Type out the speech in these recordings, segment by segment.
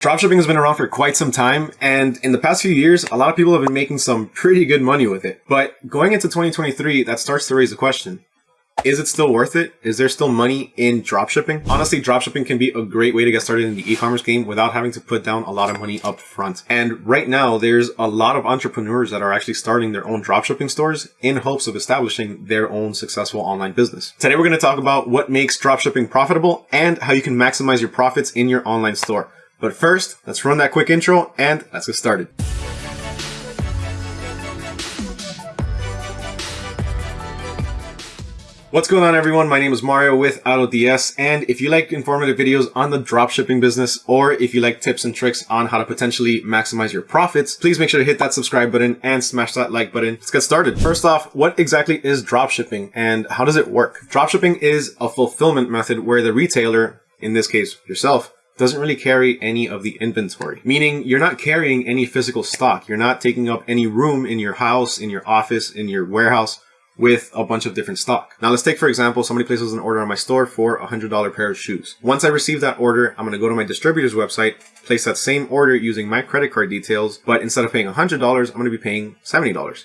Dropshipping has been around for quite some time, and in the past few years, a lot of people have been making some pretty good money with it. But going into 2023, that starts to raise the question. Is it still worth it? Is there still money in dropshipping? Honestly, dropshipping can be a great way to get started in the e-commerce game without having to put down a lot of money up front. And right now, there's a lot of entrepreneurs that are actually starting their own dropshipping stores in hopes of establishing their own successful online business. Today, we're going to talk about what makes dropshipping profitable and how you can maximize your profits in your online store. But first, let's run that quick intro and let's get started. What's going on everyone? My name is Mario with AutoDS and if you like informative videos on the dropshipping business or if you like tips and tricks on how to potentially maximize your profits, please make sure to hit that subscribe button and smash that like button. Let's get started. First off, what exactly is dropshipping and how does it work? Dropshipping is a fulfillment method where the retailer, in this case yourself, doesn't really carry any of the inventory, meaning you're not carrying any physical stock. You're not taking up any room in your house, in your office, in your warehouse with a bunch of different stock. Now let's take, for example, somebody places an order on my store for a $100 pair of shoes. Once I receive that order, I'm going to go to my distributor's website, place that same order using my credit card details, but instead of paying $100, I'm going to be paying $70.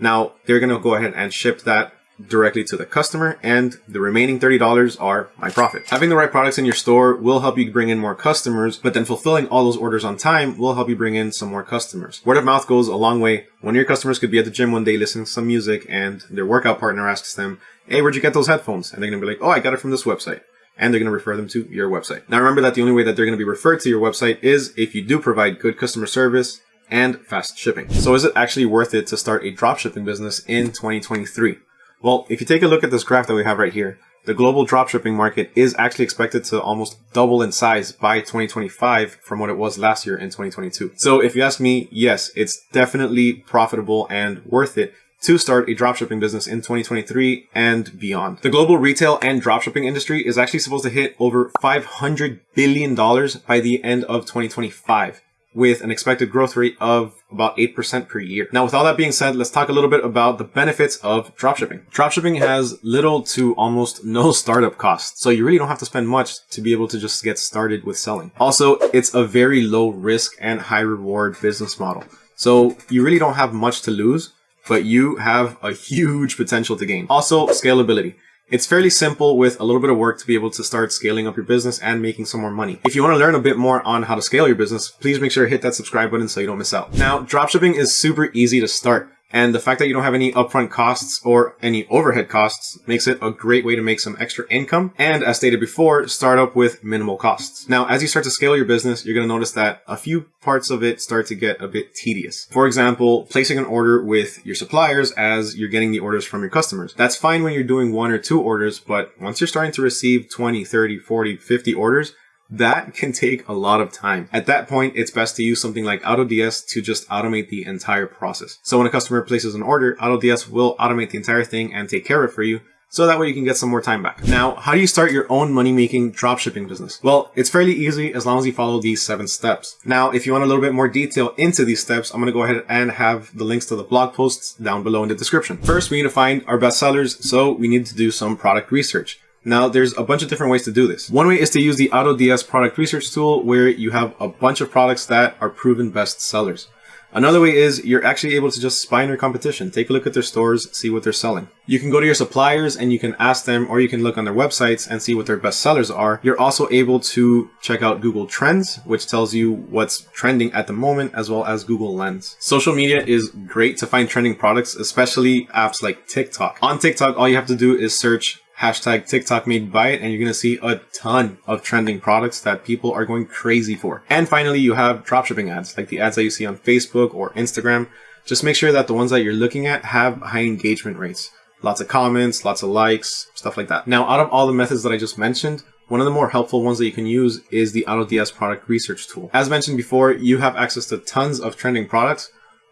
Now, they're going to go ahead and ship that directly to the customer and the remaining $30 are my profit. Having the right products in your store will help you bring in more customers, but then fulfilling all those orders on time will help you bring in some more customers. Word of mouth goes a long way. One of your customers could be at the gym one day listening to some music and their workout partner asks them, hey, where'd you get those headphones? And they're to be like, oh, I got it from this website and they're going to refer them to your website. Now remember that the only way that they're going to be referred to your website is if you do provide good customer service and fast shipping. So is it actually worth it to start a dropshipping business in 2023? Well, if you take a look at this graph that we have right here, the global dropshipping market is actually expected to almost double in size by 2025 from what it was last year in 2022. So if you ask me, yes, it's definitely profitable and worth it to start a dropshipping business in 2023 and beyond. The global retail and dropshipping industry is actually supposed to hit over $500 billion by the end of 2025 with an expected growth rate of about 8% per year. Now, with all that being said, let's talk a little bit about the benefits of dropshipping. Dropshipping has little to almost no startup costs, so you really don't have to spend much to be able to just get started with selling. Also, it's a very low risk and high reward business model. So you really don't have much to lose, but you have a huge potential to gain. Also, scalability. It's fairly simple with a little bit of work to be able to start scaling up your business and making some more money. If you want to learn a bit more on how to scale your business, please make sure to hit that subscribe button so you don't miss out. Now, dropshipping is super easy to start. And the fact that you don't have any upfront costs or any overhead costs makes it a great way to make some extra income. And as stated before, start up with minimal costs. Now, as you start to scale your business, you're going to notice that a few parts of it start to get a bit tedious. For example, placing an order with your suppliers as you're getting the orders from your customers. That's fine when you're doing one or two orders, but once you're starting to receive 20, 30, 40, 50 orders, that can take a lot of time. At that point, it's best to use something like AutoDS to just automate the entire process. So when a customer places an order, AutoDS will automate the entire thing and take care of it for you so that way you can get some more time back. Now, how do you start your own money-making dropshipping business? Well, it's fairly easy as long as you follow these seven steps. Now, if you want a little bit more detail into these steps, I'm going to go ahead and have the links to the blog posts down below in the description. First, we need to find our best sellers, so we need to do some product research. Now, there's a bunch of different ways to do this. One way is to use the AutoDS product research tool where you have a bunch of products that are proven best sellers. Another way is you're actually able to just spy on your competition. Take a look at their stores, see what they're selling. You can go to your suppliers and you can ask them or you can look on their websites and see what their best sellers are. You're also able to check out Google Trends, which tells you what's trending at the moment, as well as Google Lens. Social media is great to find trending products, especially apps like TikTok. On TikTok, all you have to do is search hashtag TikTok made by it, and you're going to see a ton of trending products that people are going crazy for. And finally, you have dropshipping ads, like the ads that you see on Facebook or Instagram. Just make sure that the ones that you're looking at have high engagement rates. Lots of comments, lots of likes, stuff like that. Now, out of all the methods that I just mentioned, one of the more helpful ones that you can use is the AutoDS product research tool. As mentioned before, you have access to tons of trending products,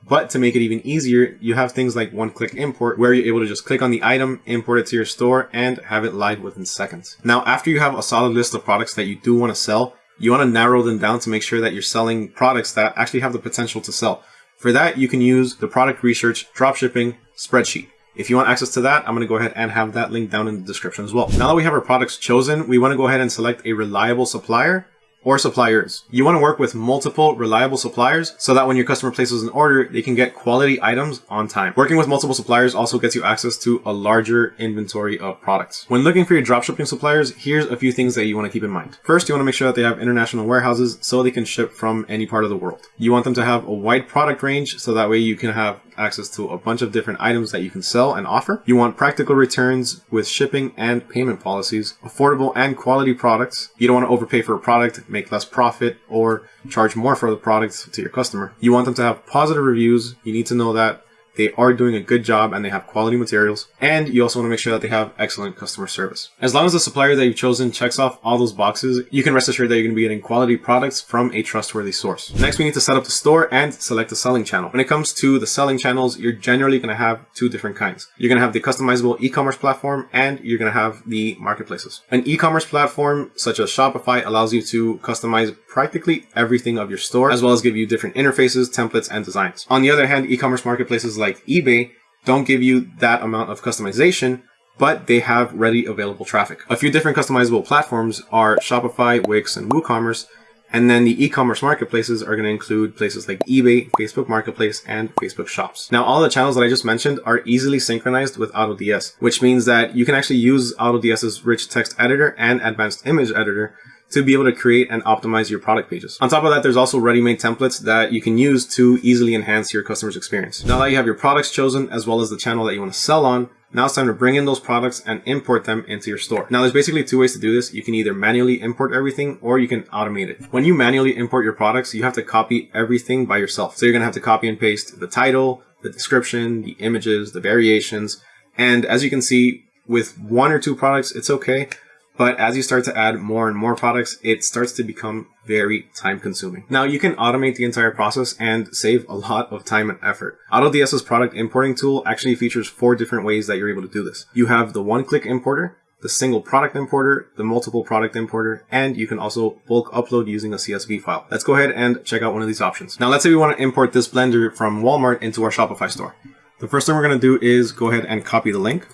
but to make it even easier, you have things like one-click import where you're able to just click on the item, import it to your store, and have it live within seconds. Now, after you have a solid list of products that you do want to sell, you want to narrow them down to make sure that you're selling products that actually have the potential to sell. For that, you can use the product research dropshipping spreadsheet. If you want access to that, I'm going to go ahead and have that link down in the description as well. Now that we have our products chosen, we want to go ahead and select a reliable supplier or suppliers. You want to work with multiple reliable suppliers so that when your customer places an order, they can get quality items on time. Working with multiple suppliers also gets you access to a larger inventory of products. When looking for your dropshipping suppliers, here's a few things that you want to keep in mind. First, you want to make sure that they have international warehouses so they can ship from any part of the world. You want them to have a wide product range so that way you can have access to a bunch of different items that you can sell and offer. You want practical returns with shipping and payment policies, affordable and quality products. You don't want to overpay for a product, make less profit, or charge more for the product to your customer. You want them to have positive reviews. You need to know that they are doing a good job and they have quality materials. And you also want to make sure that they have excellent customer service. As long as the supplier that you've chosen checks off all those boxes, you can rest assured that you're going to be getting quality products from a trustworthy source. Next, we need to set up the store and select the selling channel. When it comes to the selling channels, you're generally going to have two different kinds. You're going to have the customizable e-commerce platform and you're going to have the marketplaces. An e-commerce platform such as Shopify allows you to customize practically everything of your store, as well as give you different interfaces, templates, and designs. On the other hand, e-commerce marketplaces like eBay don't give you that amount of customization, but they have ready available traffic. A few different customizable platforms are Shopify, Wix, and WooCommerce, and then the e-commerce marketplaces are going to include places like eBay, Facebook Marketplace, and Facebook Shops. Now, all the channels that I just mentioned are easily synchronized with AutoDS, which means that you can actually use AutoDS's rich text editor and advanced image editor to be able to create and optimize your product pages. On top of that, there's also ready-made templates that you can use to easily enhance your customer's experience. Now that you have your products chosen, as well as the channel that you want to sell on, now it's time to bring in those products and import them into your store. Now there's basically two ways to do this. You can either manually import everything or you can automate it. When you manually import your products, you have to copy everything by yourself. So you're going to have to copy and paste the title, the description, the images, the variations. And as you can see, with one or two products, it's okay. But as you start to add more and more products, it starts to become very time consuming. Now you can automate the entire process and save a lot of time and effort. AutoDS's product importing tool actually features four different ways that you're able to do this. You have the one-click importer, the single product importer, the multiple product importer, and you can also bulk upload using a CSV file. Let's go ahead and check out one of these options. Now let's say we want to import this blender from Walmart into our Shopify store. The first thing we're going to do is go ahead and copy the link.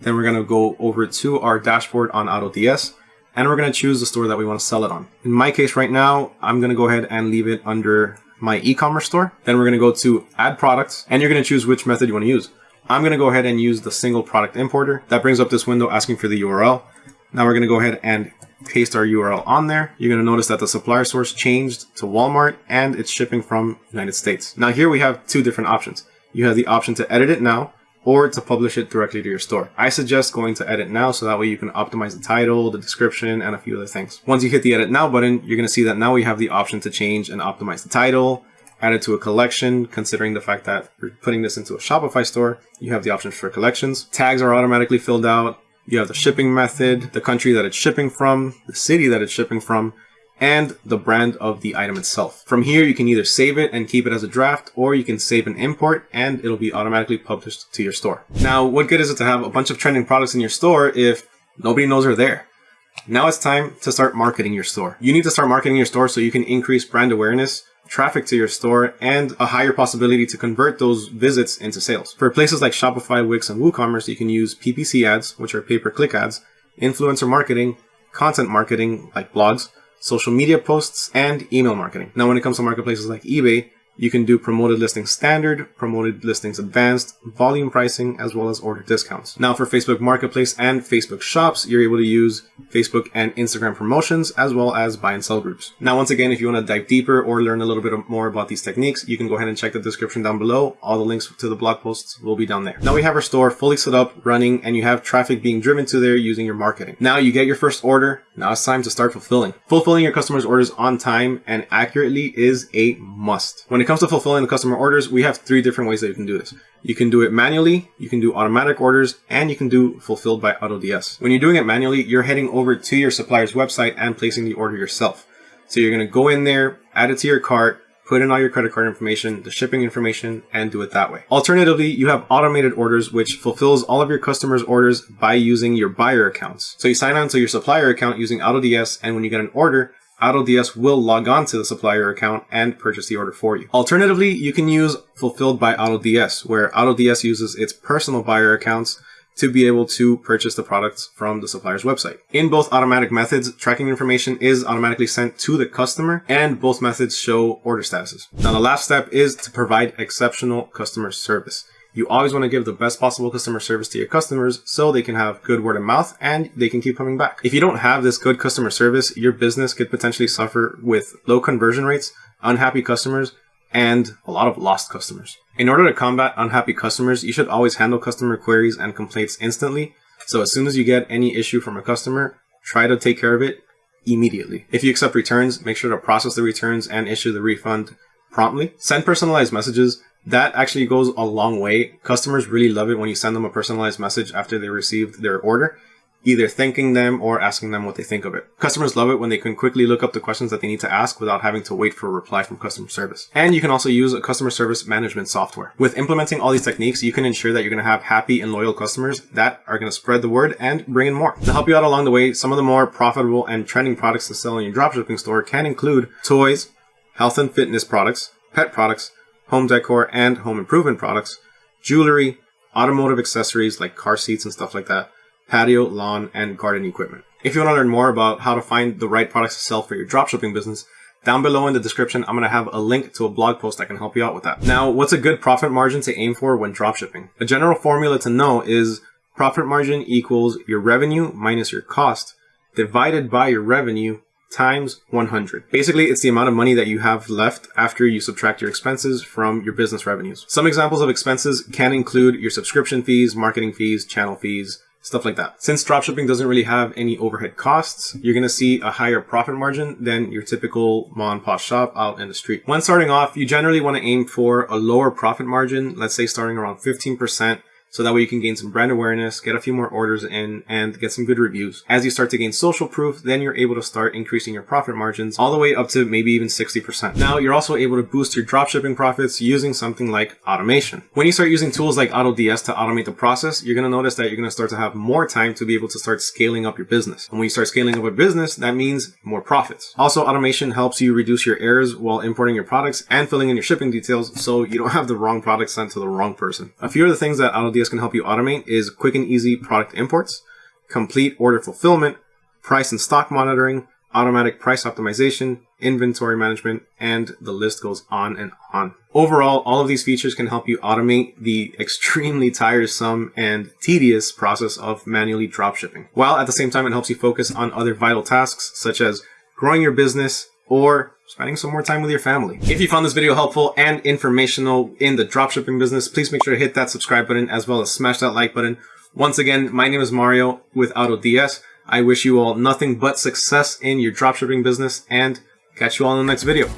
Then we're going to go over to our dashboard on AutoDS and we're going to choose the store that we want to sell it on. In my case right now, I'm going to go ahead and leave it under my e-commerce store. Then we're going to go to add products and you're going to choose which method you want to use. I'm going to go ahead and use the single product importer. That brings up this window asking for the URL. Now we're going to go ahead and paste our URL on there. You're going to notice that the supplier source changed to Walmart and it's shipping from United States. Now here we have two different options. You have the option to edit it now or to publish it directly to your store. I suggest going to edit now so that way you can optimize the title, the description, and a few other things. Once you hit the edit now button, you're going to see that now we have the option to change and optimize the title, add it to a collection, considering the fact that you're putting this into a Shopify store, you have the options for collections. Tags are automatically filled out. You have the shipping method, the country that it's shipping from, the city that it's shipping from, and the brand of the item itself. From here, you can either save it and keep it as a draft, or you can save an import, and it'll be automatically published to your store. Now, what good is it to have a bunch of trending products in your store if nobody knows they're there? Now it's time to start marketing your store. You need to start marketing your store so you can increase brand awareness, traffic to your store, and a higher possibility to convert those visits into sales. For places like Shopify, Wix, and WooCommerce, you can use PPC ads, which are pay-per-click ads, influencer marketing, content marketing, like blogs, social media posts, and email marketing. Now, when it comes to marketplaces like eBay, you can do promoted listings standard, promoted listings advanced, volume pricing, as well as order discounts. Now for Facebook Marketplace and Facebook Shops, you're able to use Facebook and Instagram promotions, as well as buy and sell groups. Now, once again, if you want to dive deeper or learn a little bit more about these techniques, you can go ahead and check the description down below. All the links to the blog posts will be down there. Now we have our store fully set up, running, and you have traffic being driven to there using your marketing. Now you get your first order. Now it's time to start fulfilling. Fulfilling your customers' orders on time and accurately is a must. When it it comes to fulfilling the customer orders, we have three different ways that you can do this. You can do it manually, you can do automatic orders, and you can do fulfilled by AutoDS. When you're doing it manually, you're heading over to your supplier's website and placing the order yourself. So you're going to go in there, add it to your cart, put in all your credit card information, the shipping information, and do it that way. Alternatively, you have automated orders, which fulfills all of your customers' orders by using your buyer accounts. So you sign on to your supplier account using AutoDS, and when you get an order, AutoDS will log on to the supplier account and purchase the order for you. Alternatively, you can use Fulfilled by AutoDS, where AutoDS uses its personal buyer accounts to be able to purchase the products from the supplier's website. In both automatic methods, tracking information is automatically sent to the customer and both methods show order statuses. Now the last step is to provide exceptional customer service. You always want to give the best possible customer service to your customers so they can have good word of mouth and they can keep coming back. If you don't have this good customer service, your business could potentially suffer with low conversion rates, unhappy customers, and a lot of lost customers. In order to combat unhappy customers, you should always handle customer queries and complaints instantly. So as soon as you get any issue from a customer, try to take care of it immediately. If you accept returns, make sure to process the returns and issue the refund promptly. Send personalized messages. That actually goes a long way. Customers really love it when you send them a personalized message after they received their order either thanking them or asking them what they think of it. Customers love it when they can quickly look up the questions that they need to ask without having to wait for a reply from customer service. And you can also use a customer service management software. With implementing all these techniques, you can ensure that you're going to have happy and loyal customers that are going to spread the word and bring in more. To help you out along the way, some of the more profitable and trending products to sell in your dropshipping store can include toys, health and fitness products, pet products, home decor and home improvement products, jewelry, automotive accessories like car seats and stuff like that, patio, lawn, and garden equipment. If you want to learn more about how to find the right products to sell for your dropshipping business, down below in the description, I'm going to have a link to a blog post that can help you out with that. Now, what's a good profit margin to aim for when dropshipping? A general formula to know is profit margin equals your revenue minus your cost divided by your revenue times 100. Basically, it's the amount of money that you have left after you subtract your expenses from your business revenues. Some examples of expenses can include your subscription fees, marketing fees, channel fees, stuff like that. Since dropshipping doesn't really have any overhead costs, you're going to see a higher profit margin than your typical mom and pop shop out in the street. When starting off, you generally want to aim for a lower profit margin, let's say starting around 15% so that way you can gain some brand awareness, get a few more orders in, and get some good reviews. As you start to gain social proof, then you're able to start increasing your profit margins all the way up to maybe even 60%. Now, you're also able to boost your dropshipping profits using something like automation. When you start using tools like AutoDS to automate the process, you're going to notice that you're going to start to have more time to be able to start scaling up your business. And when you start scaling up a business, that means more profits. Also, automation helps you reduce your errors while importing your products and filling in your shipping details so you don't have the wrong product sent to the wrong person. A few of the things that AutoDS can help you automate is quick and easy product imports, complete order fulfillment, price and stock monitoring, automatic price optimization, inventory management, and the list goes on and on. Overall, all of these features can help you automate the extremely tiresome and tedious process of manually dropshipping, while at the same time it helps you focus on other vital tasks such as growing your business or spending some more time with your family. If you found this video helpful and informational in the dropshipping business, please make sure to hit that subscribe button as well as smash that like button. Once again, my name is Mario with AutoDS. I wish you all nothing but success in your dropshipping business and catch you all in the next video.